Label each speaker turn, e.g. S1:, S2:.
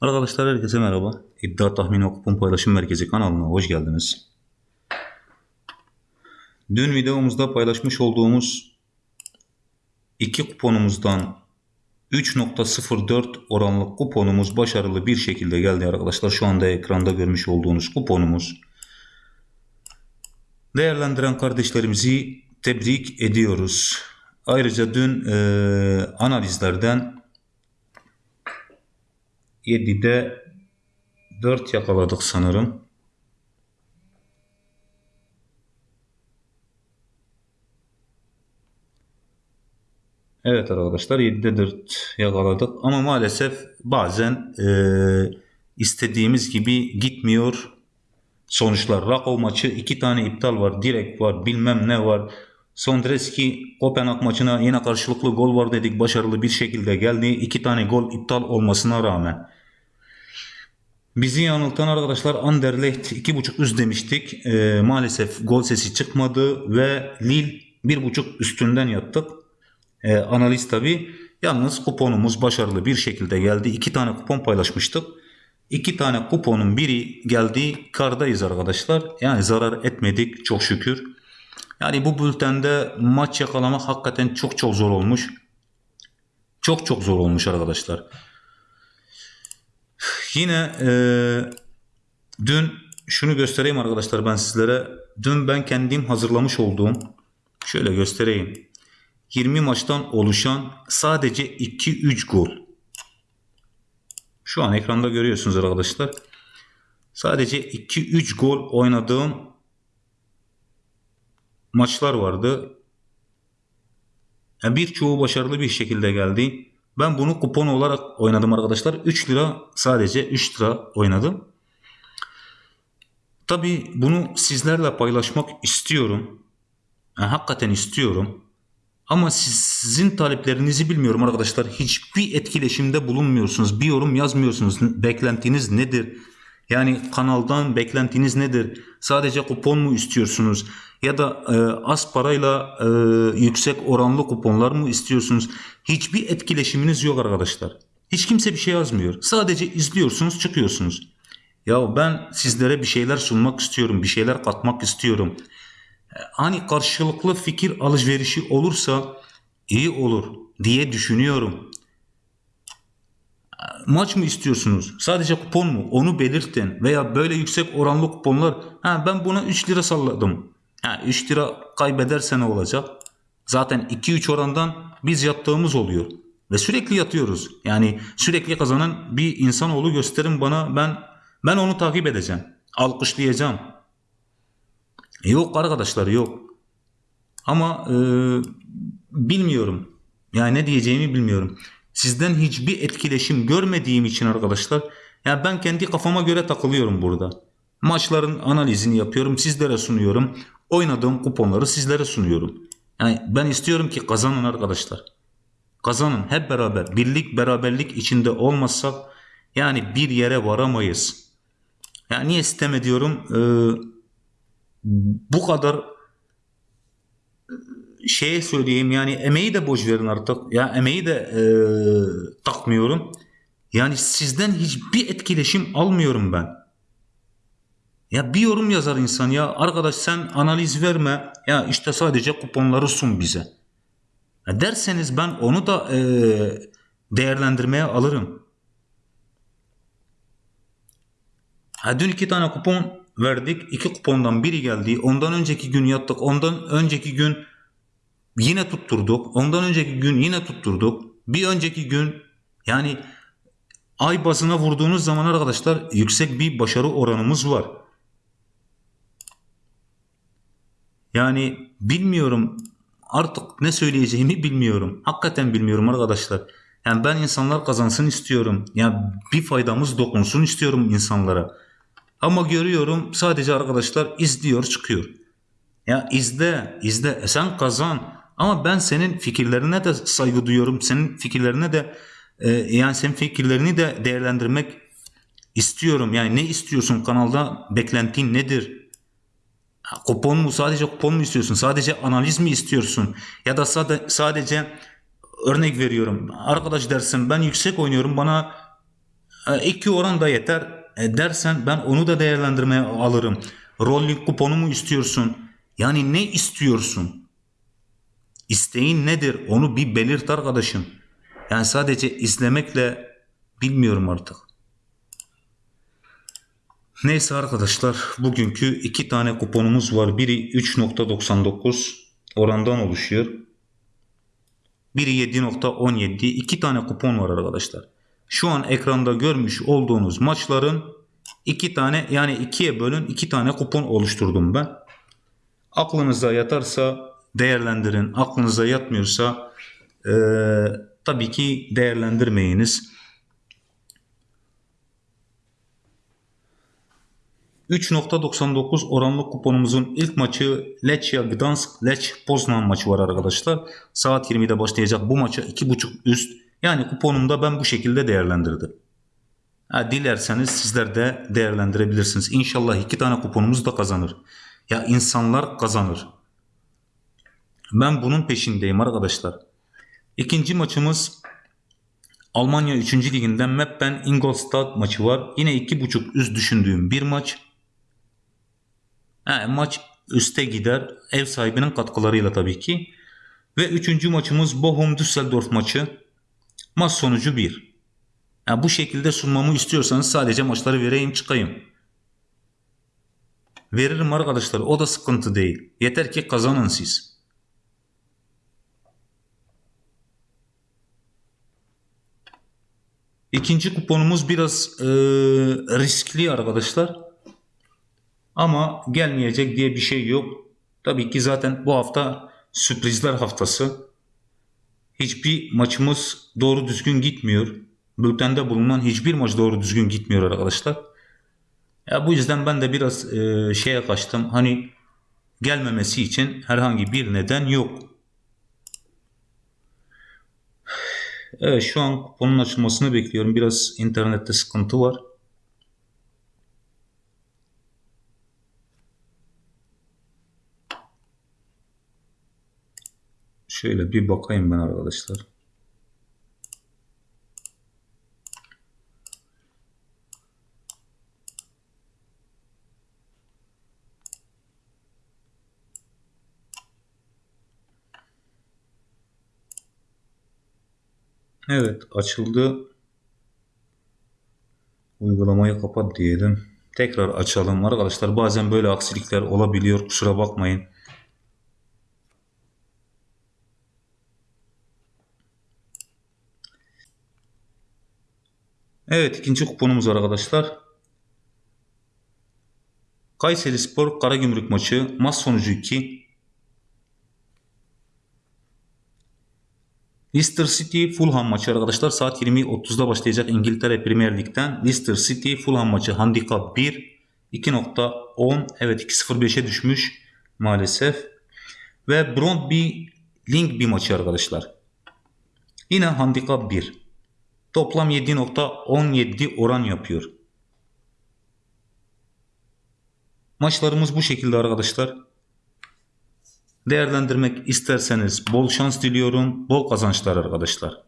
S1: Arkadaşlar herkese merhaba. İddia Tahmini Kupon Paylaşım Merkezi kanalına hoş geldiniz. Dün videomuzda paylaşmış olduğumuz iki kuponumuzdan 3.04 oranlı kuponumuz başarılı bir şekilde geldi arkadaşlar. Şu anda ekranda görmüş olduğunuz kuponumuz. Değerlendiren kardeşlerimizi tebrik ediyoruz. Ayrıca dün eee, analizlerden 7'de 4 yakaladık sanırım. Evet arkadaşlar 7'de 4 yakaladık ama maalesef bazen eee, istediğimiz gibi gitmiyor sonuçlar. Rakov maçı iki tane iptal var. Direkt var. Bilmem ne var. Sondreski Kopenhag maçına yine karşılıklı gol var dedik. Başarılı bir şekilde geldi. iki tane gol iptal olmasına rağmen. Bizi yanıltan arkadaşlar Anderlecht 2.5 üst demiştik. Ee, maalesef gol sesi çıkmadı ve Lille 1.5 üstünden yattık. Ee, analiz tabi. Yalnız kuponumuz başarılı bir şekilde geldi. İki tane kupon paylaşmıştık. İki tane kuponun biri geldi. Kardayız arkadaşlar. Yani zarar etmedik çok şükür. Yani bu bültende maç yakalamak hakikaten çok çok zor olmuş. Çok çok zor olmuş arkadaşlar. Yine eee, dün şunu göstereyim arkadaşlar ben sizlere. Dün ben kendim hazırlamış olduğum şöyle göstereyim. 20 maçtan oluşan sadece 2-3 gol. Şu an ekranda görüyorsunuz arkadaşlar. Sadece 2-3 gol oynadığım maçlar vardı. Yani birçoğu başarılı bir şekilde geldi. Ben bunu kupon olarak oynadım arkadaşlar. 3 lira sadece 3 lira oynadım. Tabi bunu sizlerle paylaşmak istiyorum. Yani hakikaten istiyorum. Ama sizin taleplerinizi bilmiyorum arkadaşlar. Hiçbir etkileşimde bulunmuyorsunuz. Bir yorum yazmıyorsunuz. Beklentiniz nedir? Yani kanaldan beklentiniz nedir? Sadece kupon mu istiyorsunuz? Ya da e, az parayla e, yüksek oranlı kuponlar mı istiyorsunuz? Hiçbir etkileşiminiz yok arkadaşlar. Hiç kimse bir şey yazmıyor. Sadece izliyorsunuz, çıkıyorsunuz. Ya ben sizlere bir şeyler sunmak istiyorum, bir şeyler katmak istiyorum. Hani karşılıklı fikir alışverişi olursa iyi olur diye düşünüyorum. Maç mı istiyorsunuz? Sadece kupon mu? Onu belirtin. Veya böyle yüksek oranlı kuponlar. Ha ben buna 3 lira salladım. Ha 3 lira kaybederse ne olacak? Zaten 2-3 orandan biz yattığımız oluyor. Ve sürekli yatıyoruz. Yani sürekli kazanan bir insanoğlu gösterin bana ben ben onu takip edeceğim. Alkışlayacağım. Yok arkadaşlar yok. Ama e, bilmiyorum. Yani ne diyeceğimi bilmiyorum. Sizden hiçbir etkileşim görmediğim için arkadaşlar ya ben kendi kafama göre takılıyorum burada. Maçların analizini yapıyorum, sizlere sunuyorum. Oynadığım kuponları sizlere sunuyorum. Yani ben istiyorum ki kazanın arkadaşlar. Kazanın hep beraber. Birlik beraberlik içinde olmazsak yani bir yere varamayız. Yani niye sistem ediyorum? Ee, bu kadar şeye söyleyeyim yani emeği de boş verin artık. Ya emeği de e, takmıyorum. Yani sizden hiçbir etkileşim almıyorum ben. Ya bir yorum yazar insan ya arkadaş sen analiz verme ya işte sadece kuponları sun bize. Ya derseniz ben onu da e, değerlendirmeye alırım. Ha, dün iki tane kupon verdik. İki kupondan biri geldi. Ondan önceki gün yattık. Ondan önceki gün yine tutturduk. Ondan önceki gün yine tutturduk. Bir önceki gün yani ay bazına vurduğunuz zaman arkadaşlar yüksek bir başarı oranımız var. Yani bilmiyorum artık ne söyleyeceğimi bilmiyorum. Hakikaten bilmiyorum arkadaşlar. Yani ben insanlar kazansın istiyorum. Yani bir faydamız dokunsun istiyorum insanlara. Ama görüyorum sadece arkadaşlar izliyor çıkıyor. Ya izle, izle. E sen kazan. Ama ben senin fikirlerine de saygı duyuyorum. Senin fikirlerine de e, yani senin fikirlerini de değerlendirmek istiyorum. Yani ne istiyorsun kanalda? Beklentin nedir? Kupon mu? Sadece kupon mu istiyorsun? Sadece analiz mi istiyorsun? Ya da sade, sadece örnek veriyorum. Arkadaş dersin ben yüksek oynuyorum bana E, iki oran da yeter e, dersen ben onu da değerlendirmeye alırım. Rolling kuponu mu istiyorsun? Yani ne istiyorsun? İsteğin nedir? Onu bir belirt arkadaşım. Yani sadece izlemekle bilmiyorum artık. Neyse arkadaşlar bugünkü iki tane kuponumuz var. Biri 3.99 orandan oluşuyor. Biri 7.17. İki tane kupon var arkadaşlar. Şu an ekranda görmüş olduğunuz maçların iki tane yani ikiye bölün iki tane kupon oluşturdum ben. Aklınıza yatarsa değerlendirin. Aklınıza yatmıyorsa eee, tabii ki değerlendirmeyiniz. 3.99 oranlı kuponumuzun ilk maçı Lechia Gdansk Lech Poznan maçı var arkadaşlar. Saat 20'de başlayacak bu maça 2.5 üst. Yani kuponumda ben bu şekilde değerlendirdim. Ha, dilerseniz sizler de değerlendirebilirsiniz. İnşallah iki tane kuponumuz da kazanır. Ya insanlar kazanır. Ben bunun peşindeyim arkadaşlar. İkinci maçımız Almanya 3. liginden Meppen Ingolstadt maçı var. Yine 2.5 üst düşündüğüm bir maç. Ha, maç üste gider. Ev sahibinin katkılarıyla tabii ki. Ve üçüncü maçımız Bochum Düsseldorf maçı. Maç sonucu 1. Ha, bu şekilde sunmamı istiyorsanız sadece maçları vereyim çıkayım. Veririm arkadaşlar o da sıkıntı değil. Yeter ki kazanın siz. İkinci kuponumuz biraz e, riskli arkadaşlar. Ama gelmeyecek diye bir şey yok. Tabii ki zaten bu hafta sürprizler haftası. Hiçbir maçımız doğru düzgün gitmiyor. Bültende bulunan hiçbir maç doğru düzgün gitmiyor arkadaşlar. Ya bu yüzden ben de biraz e, şeye kaçtım. Hani gelmemesi için herhangi bir neden yok. Evet şu an kuponun açılmasını bekliyorum. Biraz internette sıkıntı var. Şöyle bir bakayım ben arkadaşlar. Evet açıldı. Uygulamayı kapat diyelim. Tekrar açalım arkadaşlar. Bazen böyle aksilikler olabiliyor. Kusura bakmayın. Evet ikinci kuponumuz arkadaşlar. Kayseri Spor Karagümrük maçı maç sonucu 2. Leicester City Fulham maçı arkadaşlar saat 20.30'da başlayacak İngiltere Premier Lig'den. Leicester City Fulham maçı handikap 1 2.10 evet 2.05'e düşmüş maalesef. Ve Brondby Link bir maçı arkadaşlar. Yine handikap 1. Toplam 7.17 oran yapıyor. Maçlarımız bu şekilde arkadaşlar. Değerlendirmek isterseniz bol şans diliyorum. Bol kazançlar arkadaşlar.